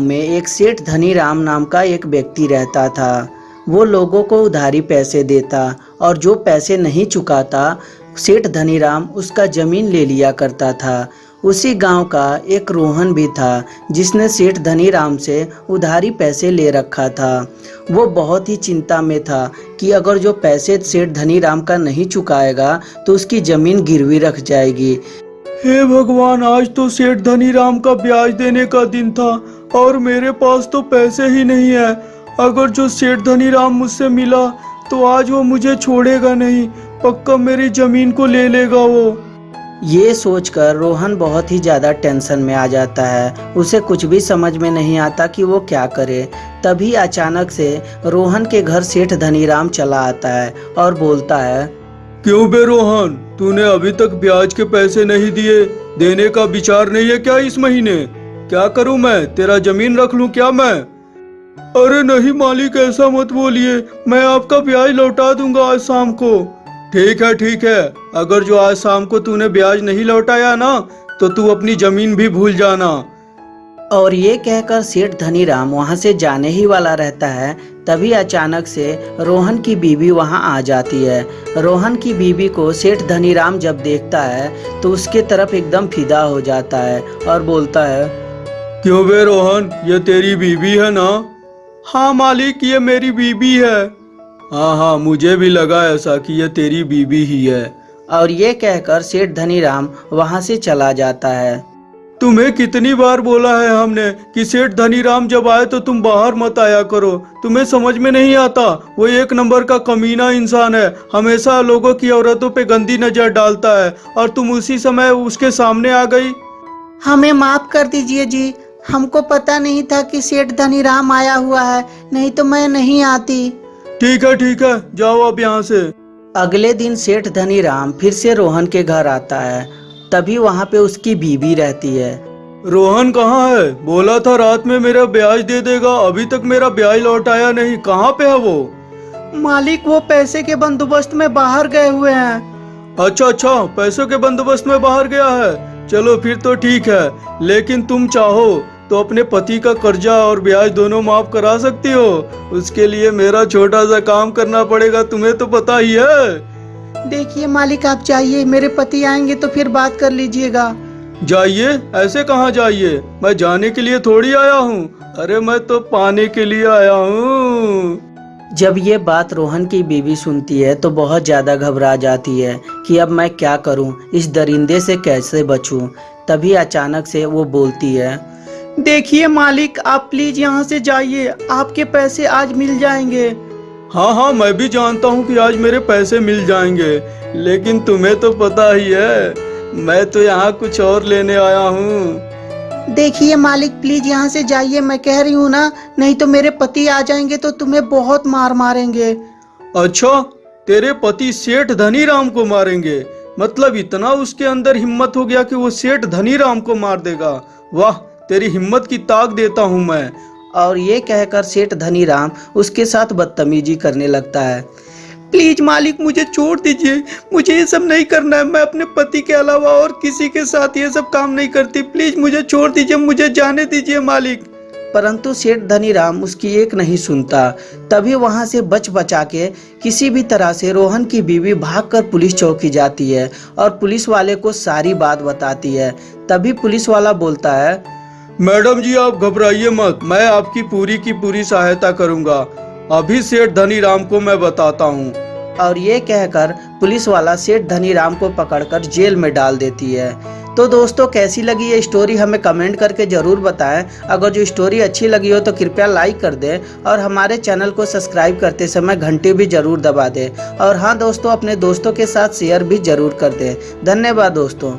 में एक सेठ धनी राम नाम का एक व्यक्ति रहता था। वो लोगों को उधारी पैसे देता और जो पैसे नहीं चुकाता, सेठ धनीराम उसका ज़मीन ले लिया करता था। उसी गाँव का एक रोहन भी था, जिसने सेठ धनी राम से उधारी पैसे ले रखा था। वो बहुत ही चिंता में था कि अगर जो पैसे सेठ धनी राम का नहीं चुकाएगा तो उसकी ज़मीन गिरवी रख जाएगी। हे भगवान, आज तो सेठ धनी राम का ब्याज देने का दिन था और मेरे पास तो पैसे ही नहीं है। अगर जो सेठ धनी राम मुझसे मिला तो आज वो मुझे छोड़ेगा नहीं। पक्का मेरी ज़मीन को ले लेगा वो। ये सोचकर रोहन बहुत ही ज़्यादा टेंशन में आ जाता है। उसे कुछ भी समझ में नहीं आता कि वो क्या करे। तभी अचानक से रोहन के घर सेठ धनीराम चला आता है और बोलता है क्यों बे रोहन तूने अभी तक ब्याज के पैसे नहीं दिए, देने का विचार नहीं है क्या इस महीने? क्या करूँ मैं? तेरा ज़मीन रख लूँ क्या मैं? अरे नहीं मालिक, ऐसा मत बोलिए। मैं आपका ब्याज लौटा दूँगा आज शाम को। ठीक है ठीक है। अगर जो आज शाम को तूने ब्याज नहीं लौटाया ना तो तू अपनी ज़मीन भी भूल जाना। और ये कहकर सेठ धनीराम वहाँ से जाने ही वाला रहता है। तभी अचानक से रोहन की बीवी वहाँ आ जाती है। रोहन की बीवी को सेठ धनीराम जब देखता है तो उसके तरफ़ एकदम फिदा हो जाता है और बोलता है क्यों बे रोहन? ये तेरी बीवी है ना? हाँ मालिक ये मेरी बीवी है। हाँ हाँ मुझे भी लगा ऐसा कि ये तेरी बीवी ही है। और ये कहकर सेठ धनीराम वहाँ से चला जाता है। तुम्हें कितनी बार बोला है हमने कि सेठ धनीराम जब आए तो तुम बाहर मत आया करो। तुम्हें समझ में नहीं आता? वो एक नंबर का कमीना इंसान है। हमेशा लोगों की औरतों पे गंदी नज़र डालता है। और तुम उसी समय उसके सामने आ गई? हमें माफ़ कर दीजिए जी। हमको पता नहीं था कि सेठ धनीराम आया हुआ है। नहीं तो मैं नहीं आती। ठीक है ठीक है। जाओ अब यहाँ से। अगले दिन सेठ धनीराम फिर से रोहन के घर आता है। तभी वहाँ पे उसकी बीवी रहती है। रोहन कहाँ है? बोला था रात में मेरा ब्याज दे देगा अभी तक मेरा ब्याज लौटाया नहीं। कहाँ पे है वो? मालिक वो पैसे के बंदोबस्त में बाहर गए हुए हैं। अच्छा अच्छा पैसों के बंदोबस्त में बाहर गया है। चलो फिर तो ठीक है लेकिन तुम चाहो तो अपने पति का कर्जा और ब्याज दोनों माफ़ करा सकती हो। उसके लिए मेरा छोटा सा काम करना पड़ेगा तुम्हें तो पता ही है। देखिए मालिक आप चाहिए मेरे पति आएँगे तो फिर बात कर लीजिएगा। जाइए? ऐसे कहाँ जाइए? मैं जाने के लिए थोड़ी आया हूँ। अरे मैं तो पाने के लिए आया हूँ। जब ये बात रोहन की बीवी सुनती है तो बहुत ज़्यादा घबरा जाती है कि अब मैं क्या करूँ, इस दरिंदे से कैसे बचूं। तभी अचानक से वो बोलती है देखिए मालिक आप प्लीज़ यहाँ से जाइए आपके पैसे आज मिल जाएँगे। हाँ हाँ मैं भी जानता हूँ कि आज मेरे पैसे मिल जाएँगे लेकिन तुम्हें तो पता ही है मैं तो यहाँ कुछ और लेने आया हूँ। देखिए मालिक प्लीज़ यहाँ से जाइए मैं कह रही हूँ ना नहीं तो मेरे पति आ जाएँगे तो तुम्हें बहुत मार मारेंगे। अच्छा तेरे पति सेठ धनी राम को मारेंगे मतलब इतना उसके अंदर हिम्मत हो गया कि वो सेठ धनी राम को मार देगा। वाह तेरी हिम्मत की ताक देता हूँ मैं। और ये कहकर सेठ धनी राम उसके साथ बदतमीजी करने लगता है। प्लीज़ मालिक, मुझे छोड़ दीजिए। मुझे ये सब नहीं करना है। मैं अपने पति के अलावा और किसी के साथ ये सब काम नहीं करती। प्लीज़ मुझे छोड़ दीजिए। मुझे जाने दीजिए मालिक। परंतु सेठ धनीराम उसकी एक नहीं सुनता। तभी वहाँ से बच बचा के किसी भी तरह से रोहन की बीवी भागकर पुलिस चौकी जाती है और पुलिस वाले को सारी बात बताती है। तभी पुलिस वाला बोलता है मैडम जी, आप घबराइए मत। मैं आपकी पूरी की पूरी सहायता करूँगा। अभी सेठ धनीराम को मैं बताता हूँ। और ये कहकर पुलिस वाला सेठ धनीराम को पकड़कर जेल में डाल देती है। तो दोस्तों, कैसी लगी ये स्टोरी? हमें कमेंट करके ज़रूर बताएँ। अगर जो स्टोरी अच्छी लगी हो तो कृपया लाइक कर दें और हमारे चैनल को सब्सक्राइब करते समय घंटी भी ज़रूर दबा दें। और हाँ दोस्तों, अपने दोस्तों के साथ शेयर भी ज़रूर कर दें। धन्यवाद, दोस्तों।